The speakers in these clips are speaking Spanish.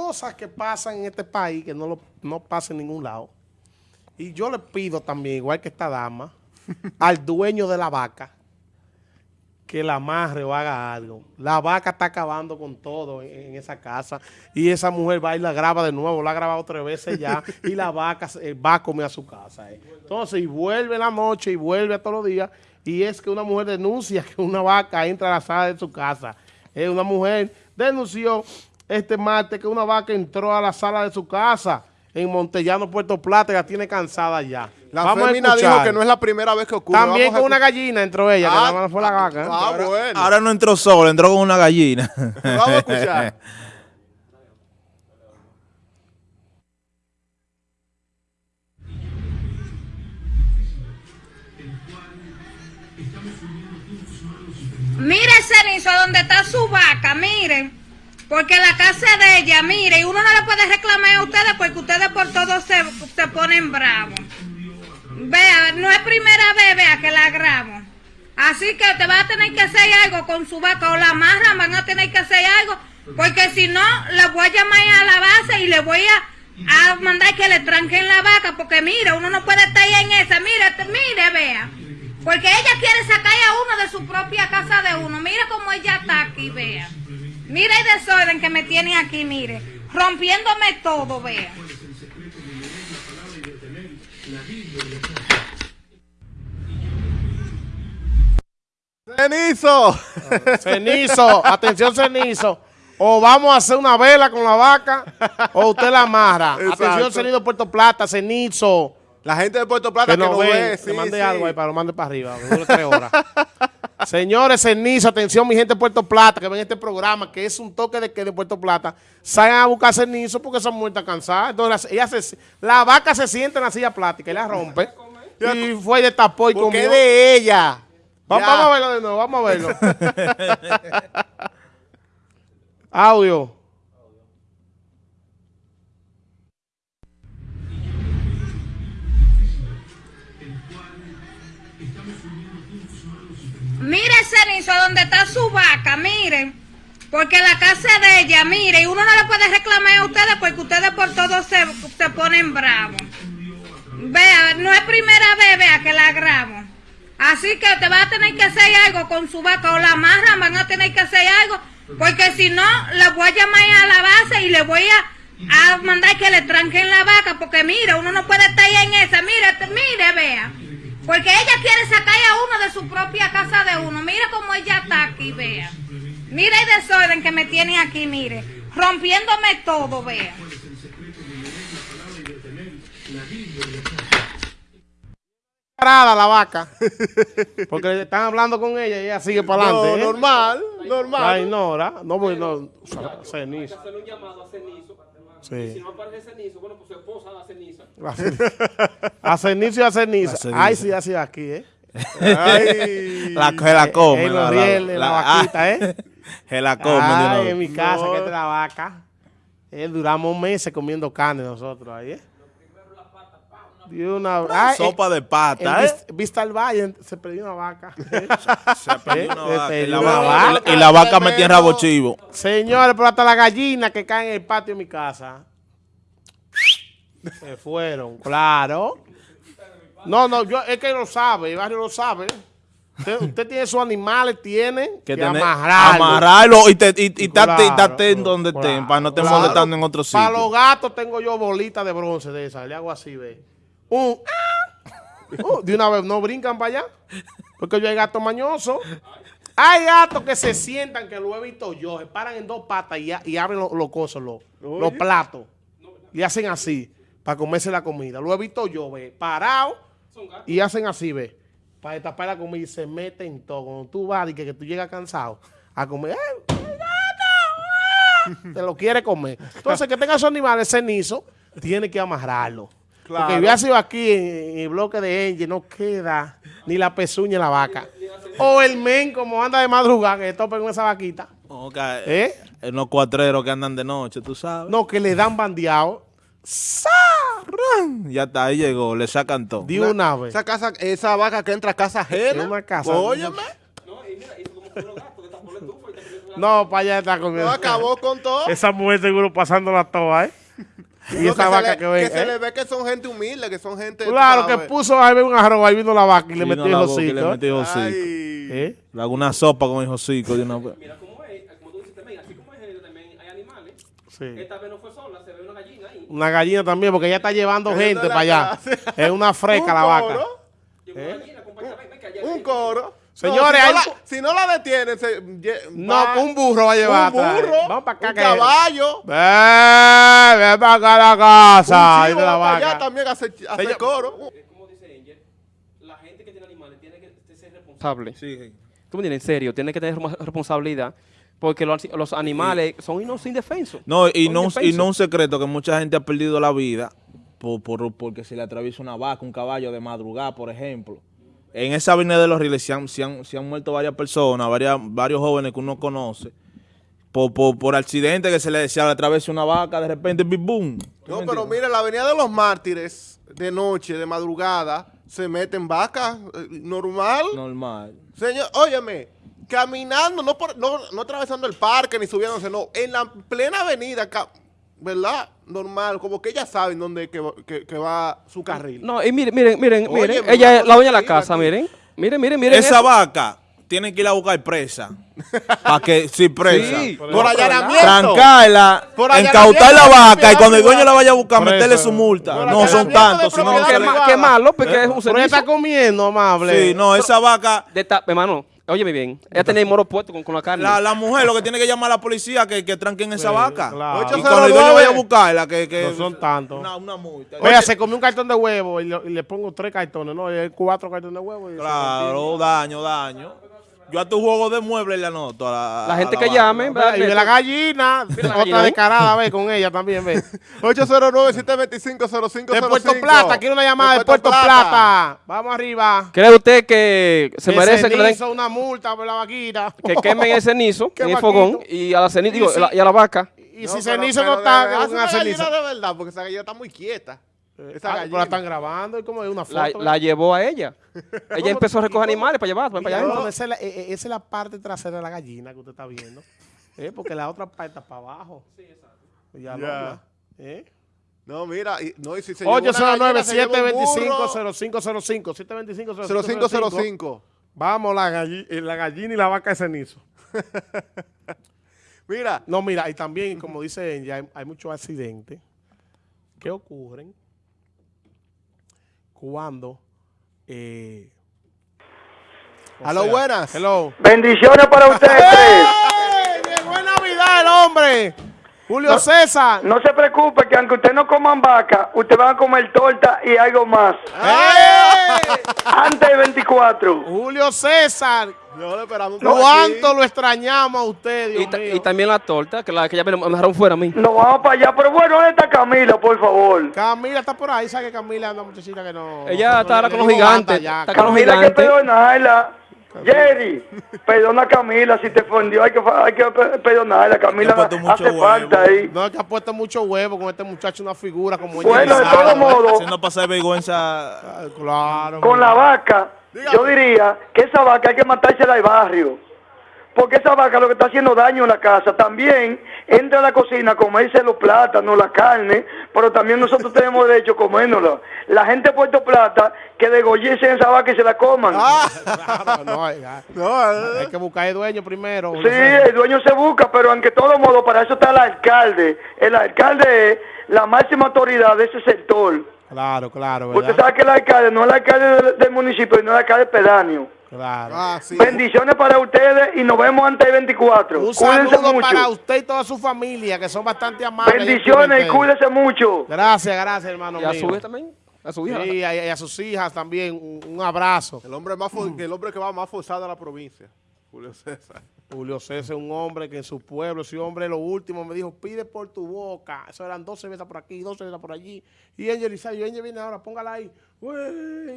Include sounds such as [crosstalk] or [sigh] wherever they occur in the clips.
cosas que pasan en este país que no, lo, no pasan en ningún lado. Y yo le pido también, igual que esta dama, [laughs] al dueño de la vaca, que la amarre o haga algo. La vaca está acabando con todo en, en esa casa y esa mujer va y la graba de nuevo, la ha grabado tres veces ya [laughs] y la vaca eh, va a comer a su casa. eh. Entonces, y vuelve en la noche y vuelve a todos los días y es que una mujer denuncia que una vaca entra a la sala de su casa. Eh, una mujer denunció este martes que una vaca entró a la sala de su casa en Montellano, Puerto Plata y la tiene cansada ya. La Vamos a fémina dijo escuchar. que no es la primera vez que ocurre. También Vamos con una gallina entró ella, que Ah, nada más fue la vaca. ¿eh? Ah, bueno. Ahora no entró solo, entró con una gallina. [laughs] Vamos a escuchar. Mire, Cenizo, donde está su vaca, miren. Porque la casa de ella, mire, y uno no le puede reclamar a ustedes porque ustedes por todo se, se ponen bravos. Vea, no es primera vez, vea, que la grabo. Así que te va a tener que hacer algo con su vaca o la amarran, van a tener que hacer algo. Porque si no, la voy a llamar a la base y le voy a, a mandar que le tranquen la vaca. Porque mire, uno no puede estar ahí en esa. Mire, te- mire, vea. Porque ella quiere sacar a uno de su propia casa de uno. Mira cómo ella está aquí, vea. Mira el desorden que me tiene aquí, mire. Rompiéndome todo, vea. Cenizo. [laughs] Cenizo, atención Cenizo. O vamos a hacer una vela con la vaca o usted la amarra. Exacto. Atención Cenizo Puerto Plata, Cenizo. La gente de Puerto Plata Que que, nos ve, ve. sí, mande sí. algo ahí para lo mande para arriba. tres horas. [laughs] Señores, Cenizo, atención mi gente de Puerto Plata que ven este programa que es un toque de que de Puerto Plata. Salgan a buscar Cenizo porque esa mujer está cansada. Entonces la, ella se- la vaca se sienta en la silla plástica y la rompe. Y fue y destapó y comió. de ella. Vamos a verlo de nuevo, vamos a verlo. [laughs] Audio. Mire, Cenizo, donde está su vaca, miren. Porque la casa de ella, mire, y uno no le puede reclamar a ustedes porque ustedes por todo se, se ponen bravos. Vea, no es primera vez, vea, que la grabo. Así que te va a tener que hacer algo con su vaca o la amarran, van a tener que hacer algo. Porque si no, la voy a llamar a la base y le voy a, a mandar que le tranquen la vaca. Porque mire, uno no puede estar ahí en esa. Mire, mire, vea. Porque ella quiere sacar a uno de su propia casa de uno. Mira cómo ella está aquí, vea. Mira el desorden que me tiene aquí, mire. Rompiéndome todo, vea. Parada la vaca. [laughs] Porque están hablando con ella y ella sigue para No, adelante. ¿eh? normal, La normal. ignora. No, pues no. Cenizo. Sí. Y si no aparece Cenizo, bueno, pues su esposa da ceniza. [laughs] A cenizo y a cenizo. A cenizo. Ay, sí, así aquí, ¿eh? Ay. La, se la come. En los rieles, la vaquita, ¿eh? Se la come. Ay, en mi casa, No. que es la vaca. Eh, duramos meses comiendo carne nosotros ahí, ¿eh? De una, ay, Sopa de en pata, ¿eh? Vista, al Valle se perdió una vaca. [laughs] Se perdió una Se vaca, y, la vaca, y la vaca metía en rabo chivo. Señores, pero hasta la gallina que caen en el patio de mi casa. Se fueron, claro. No, no, yo, es que lo sabe, el barrio lo sabe. Usted, usted tiene sus animales, tiene que, Que amarrarlo. Amarrarlo y, te, y, y Claro, en donde claro, estén, para no estar claro. molestando en otro Para los sitio. gatos tengo yo bolitas de bronce de esas. Le hago así, ve. Un, ¡ah! [laughs] Uh, de una vez, no brincan para allá. Porque yo hay gatos mañosos. Hay gatos que se sientan, que lo he visto yo, se paran en dos patas y, a- y abren los, los cosos, los, los platos. Y hacen así, para comerse la comida. Lo he visto yo, ve, parado y hacen así, ve, para destapar la comida y se meten todo. Cuando tú vas y que, que tú llegas cansado a comer, ¡ay, el gato! ¡Ah! te lo quiere comer. Entonces, que tenga esos animales cenizo, tiene que amarrarlo. Claro. Porque hubiera sido aquí en, en el bloque de Engie, no queda ni la pezuña en la vaca. O el men, como anda de madrugada, que topa con esa vaquita. Ok, ¿Eh? En los cuatreros que andan de noche, tú sabes. No, que le dan bandeado. Ya está, ahí llegó, le sacan todo. De una vez. Esa casa, esa vaca que entra a casa ajena. En una casa. Óyeme. No, y mira, y No, para allá está comiendo. No acabó con todo. Esa mujer seguro pasando la toa, ¿eh? [laughs] Y esa vaca le- que ven. se ¿eh? le ve que son gente humilde, que son gente. Claro, que puso ahí un arroz, ahí vino la vaca y le metió el y le hocico. metió el hocico. Ay. ¿Eh? Le hago una sopa con el hocico una. Mira cómo es, como tú dices también, así como es género también hay animales. Sí. Esta vez no fue sola, se ve una gallina ahí. Una gallina también, porque ella está llevando gente para allá. Es una fresca [laughs] la vaca. que Un coro. Señores, No, si, no hay- la, si no la detienen, se, No, va- un burro va a llevar. Un burro. Vamos para acá. un que- caballo. Ven, ven para acá a la casa. un chivo de la va para allá vaca. también a hacer, a hacer Señor- coro. Como dice Angel, la gente que tiene animales tiene que ser responsable. responsable. Sí. Tú me entiendes, en serio, tiene que tener responsabilidad porque los, los animales son ino- indefensos. No, y Son no, y indefensos. no un secreto que mucha gente ha perdido la vida por, por- porque se le atraviesa una vaca, un caballo de madrugada, por ejemplo. En esa avenida de los Riles se han, se han- se han muerto varias personas, varias, varios jóvenes que uno conoce, por, por, por accidente que se le, se le atraviesa una vaca, de repente, bim, boom. ¿Tú No, pero mire, la avenida de los mártires, de noche, de madrugada, se meten vacas, eh, normal. Normal. Señor, óyeme, caminando, no, por, no, no atravesando el parque ni subiéndose, no, en la plena avenida, ¿verdad? Normal, como que ellas saben dónde que, va- que- que va su carril. No, y miren, miren, miren, Oye, miren. Ella es la dueña de la casa, aquí. miren. Miren, miren, miren. Esa eso. vaca tienen que ir a buscar presa. [laughs] Para que, si presa. Sí, Por allanamiento. trancarla, Por incautar la vaca y cuando el dueño la vaya a buscar, Por meterle su multa. Por No son tantos, sino que ma- malo, porque es un Pero ella está servicio. comiendo, amable. Sí, no, esa vaca, De hermano, óyeme bien. Ella tenía el moro puesto con, con la carne. la, la mujer lo que tiene que llamar a la policía que, que tranquen esa Sí, vaca. claro. Y cuando el dueño 809. vaya a buscarla, que, que No son tantos. Una, una multa. Oye, se comió un cartón de huevo y, y le pongo tres cartones, ¿no? Y hay cuatro cartones de huevo. y Claro, daño, daño. Yo a tu juego de muebles le anoto a la, La a gente la que llame, ¿verdad? Y de la gallina, [laughs] la otra gallina, descarada, ve, con ella también, ve. 809-725-0505. [laughs] De Puerto Plata, quiero una llamada de Puerto Plata. Vamos arriba. ¿Cree usted que se merece que le den hizo una multa por la vaquita. que quemen el cenizo [laughs] en el fogón y a la ceniza, Y si- y a la vaca? Y si cenizo no está, una gallina de verdad, porque esa gallina está muy quieta. Esa Ah, la están grabando y como es una La, foto. la ¿ve? llevó a ella. Ella empezó a recoger animales para llevar para allá. esa, es la, eh, eh, esa es la parte trasera de la gallina que usted está viendo. [laughs] ¿eh? Porque la otra parte está para abajo. Sí, exacto. Ya, no, Ya. ya, ¿eh? No, mira, y- no, y si se lleva una 809 gallina, se lleva un 725 burro, 0505 725 0505. Vamos, la, galli- eh, la gallina y la vaca de cenizo. [laughs] Mira, No, mira, y también, como dice ella, hay, hay muchos accidentes que ocurren cuando... Eh, o a lo sea, buenas. Hello. Bendiciones para ustedes tres. ¡Ey! Llegó en Navidad el hombre. Julio César. No se preocupe que aunque usted no coman vaca, usted va a comer torta y algo más. ¡Ey! Antes del 24. Julio César. No, lo esperamos ¿Cuánto aquí. lo extrañamos a usted, Dios Y, ta- mío? y también la torta, que la que ya me dejaron fuera a mí. Nos vamos para allá. Pero bueno, ¿dónde está Camila, por favor? Camila está por ahí, sabe que Camila es una muchachita que no... Ella no- está ahora le con los gigantes, está con los Camila. Camila hay que gigante. perdonarla. Jerry, perdona a Camila si te ofendió. Hay que, hay que pe- perdonarla. Camila puesto mucho hace huevo. falta ahí. No, es que ha puesto mucho huevo con este muchacho, una figura como ella. Bueno, de Elizabeth. todo modo, Haciendo pasar vergüenza. Claro. con la vaca, yo diría que esa vaca hay que matársela al barrio. Porque esa vaca lo que está haciendo daño en la casa. También entra a la cocina a comerse los plátanos, la carne, pero también nosotros tenemos derecho a comérnosla. La gente de Puerto Plata que degollesen esa vaca y se la coman. [laughs] Claro, no, ya. No, eh, Hay que buscar el dueño primero. Sí, el dueño se busca, pero aunque todo modo, para eso está el alcalde. El alcalde es la máxima autoridad de ese sector. Claro, claro, Usted ¿verdad? sabe que el alcalde no es el alcalde del, del municipio, no es el alcalde pedáneo. Claro. ah, sí. Bendiciones para ustedes y nos vemos antes del 24. Un Cuídense saludo mucho. para usted y toda su familia, que son bastante amables. Bendiciones y cuídense mucho. Gracias, gracias, hermano Y a mío. su hija también. A su hija. Sí, y a, y a sus hijas también, un, un abrazo. El hombre, más el hombre que va más forzado a la provincia. Julio César. Julio César es un hombre que en su pueblo, ese hombre lo último me dijo, pide por tu boca. Eso eran 12 veces por aquí, 12 veces por allí. Y Angel Isayo, Angel viene ahora, póngala ahí. Uy,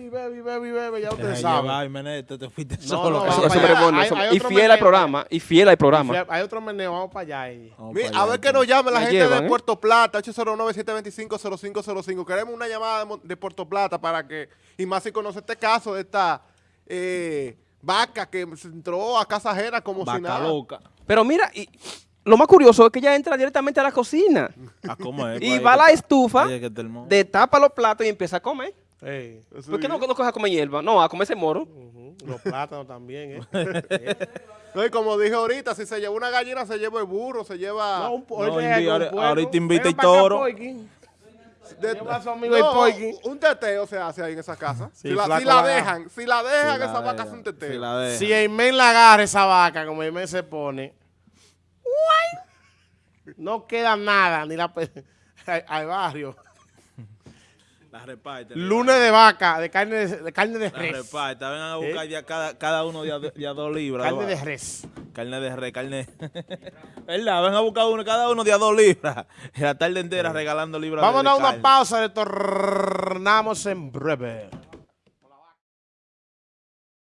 bebe, bebe, bebe, ya ustedes saben. Menete, te fuiste No, solo. no, Eso- vamos eso para es allá. bueno, Hay- eso- hay y fiel al programa. Y fiel al programa. Hay otro meneo, vamos para allá. eh. Vamos Mi- para a allá, ver que nos llame la gente llevan, de ¿eh? Puerto Plata, 809-725-0505. Queremos una llamada de Puerto Plata para que, y más si conoce este caso de esta eh, vaca que entró a casa ajena como si Vaca nada. loca. Pero mira, y lo más curioso es que ella entra directamente a la cocina [laughs] A comer. y va a la estufa, el destapa los platos y empieza a comer. Ey, Eso ¿Por qué no, no coge a comer hierba? No, a comerse moro. Los plátanos también, ¿eh? [laughs] No, y como dije ahorita, si se lleva una gallina, se lleva el burro, se lleva... No, un, No, ahorita invi- ahora- invita acá, toro. De- no, un teteo se hace ahí en esa casa. Sí, si la, si la la dejan, si la dejan, Si la esa vaca hace un teteo. si la. Si la agarra esa vaca, como Eimen se pone, no queda nada, ni la [laughs] al, barrio. La reparte. Lunes de vaca, de carne de, de carne de La res. reparte. Vengan a buscar ya cada, cada uno de a, de a dos libras. Carne de res. Carne de re, carne. [laughs] ¿Verdad? Ven a buscar uno, cada uno de a dos libras. La tarde entera regalando libras de- Vámonos a una carne. pausa, retornamos en breve.